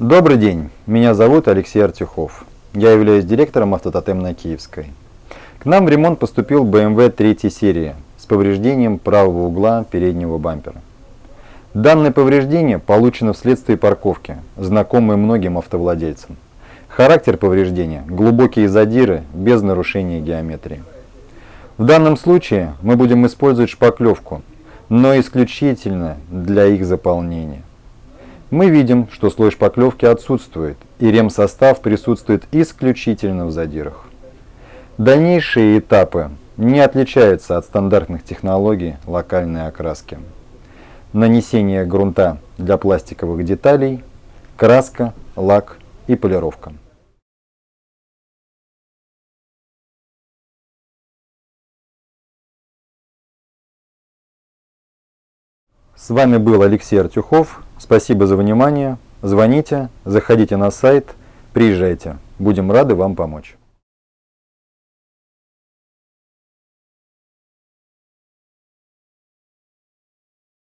Добрый день, меня зовут Алексей Артюхов. Я являюсь директором автототем на Киевской. К нам в ремонт поступил BMW 3 серии с повреждением правого угла переднего бампера. Данное повреждение получено вследствие парковки, знакомой многим автовладельцам. Характер повреждения – глубокие задиры без нарушения геометрии. В данном случае мы будем использовать шпаклевку, но исключительно для их заполнения. Мы видим, что слой шпаклевки отсутствует, и ремсостав присутствует исключительно в задирах. Дальнейшие этапы не отличаются от стандартных технологий локальной окраски. Нанесение грунта для пластиковых деталей, краска, лак и полировка. С вами был Алексей Артюхов. Спасибо за внимание. Звоните, заходите на сайт, приезжайте. Будем рады вам помочь.